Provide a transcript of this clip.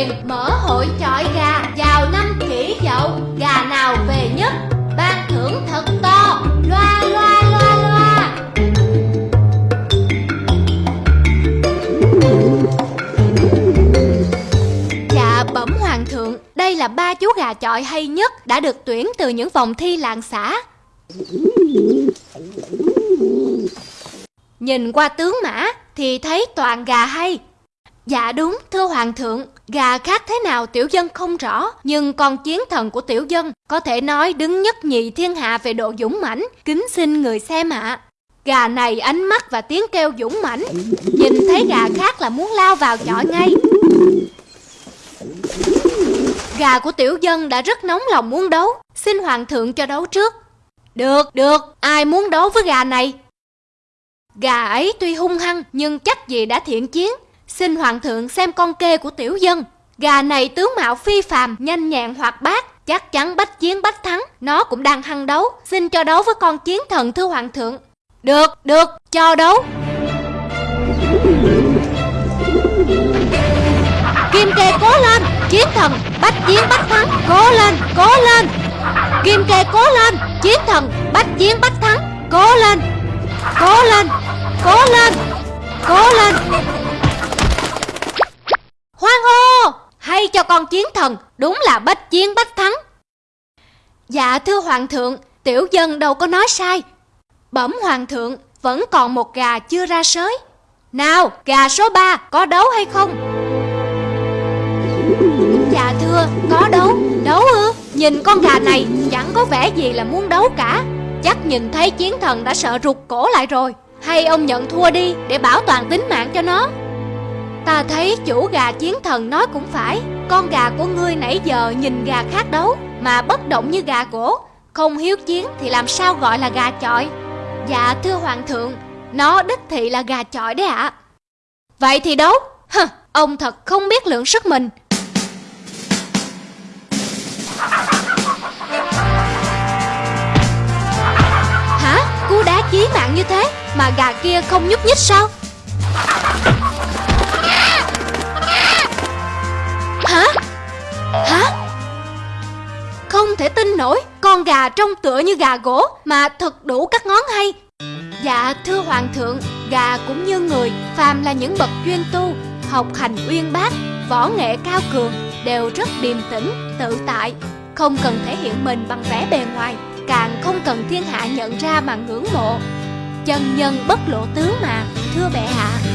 quyền mở hội chọi gà, vào năm kỷ dậu, gà nào về nhất? Ban thưởng thật to, loa loa loa loa. Dạ bẩm hoàng thượng, đây là ba chú gà chọi hay nhất đã được tuyển từ những vòng thi làng xã. Nhìn qua tướng mã thì thấy toàn gà hay Dạ đúng, thưa hoàng thượng, gà khác thế nào tiểu dân không rõ, nhưng con chiến thần của tiểu dân có thể nói đứng nhất nhì thiên hạ về độ dũng mãnh, kính xin người xem ạ. Gà này ánh mắt và tiếng kêu dũng mãnh, nhìn thấy gà khác là muốn lao vào chọi ngay. Gà của tiểu dân đã rất nóng lòng muốn đấu, xin hoàng thượng cho đấu trước. Được, được, ai muốn đấu với gà này? Gà ấy tuy hung hăng nhưng chắc gì đã thiện chiến, Xin hoàng thượng xem con kê của tiểu dân. Gà này tướng mạo phi phàm, nhanh nhẹn hoạt bát Chắc chắn bách chiến bách thắng. Nó cũng đang hăng đấu. Xin cho đấu với con chiến thần thưa hoàng thượng. Được, được, cho đấu. Kim kê cố lên Chiến thần, bách chiến bách thắng. Cố lên, cố lên. Kim kê cố lên Chiến thần, bách chiến bách thắng. Cố lên Cố lên Cố lên Cố lên. Hoan con chiến thần, Đúng là bách chiến bách thắng. Dạ thưa hoàng thượng, Tiểu dân đâu có nói sai. Bẩm hoàng thượng, Vẫn còn một gà chưa ra sới. Nào, gà số 3 có đấu hay không? Dạ thưa, có đấu Đấu ư? Nhìn con gà này, chẳng có vẻ gì là muốn đấu cả. Chắc nhìn thấy chiến thần đã sợ rụt cổ lại rồi. Hay ông nhận thua đi để bảo toàn tính mạng cho nó. Ta thấy chủ gà chiến thần nói cũng phải Con gà của ngươi nãy giờ nhìn gà khác đấu Mà bất động như gà cổ, Không hiếu chiến thì làm sao gọi là gà chọi? Dạ thưa hoàng thượng Nó đích thị là gà chọi đấy ạ. Vậy thì đấu Hừ, Ông thật không biết lượng sức mình. Hả? Cú đá chí mạng như thế Mà gà kia không nhúc nhích sao? Hả? Hả? Không thể tin nổi Con gà trông tựa như gà gỗ Mà thật đủ các ngón hay Dạ thưa hoàng thượng Gà cũng như người Phàm là những bậc chuyên tu Học hành uyên bác Võ nghệ cao cường Đều rất điềm tĩnh, tự tại Không cần thể hiện mình bằng vẻ bề ngoài Càng không cần thiên hạ nhận ra mà ngưỡng mộ Chân nhân bất lộ tướng mà Thưa bệ hạ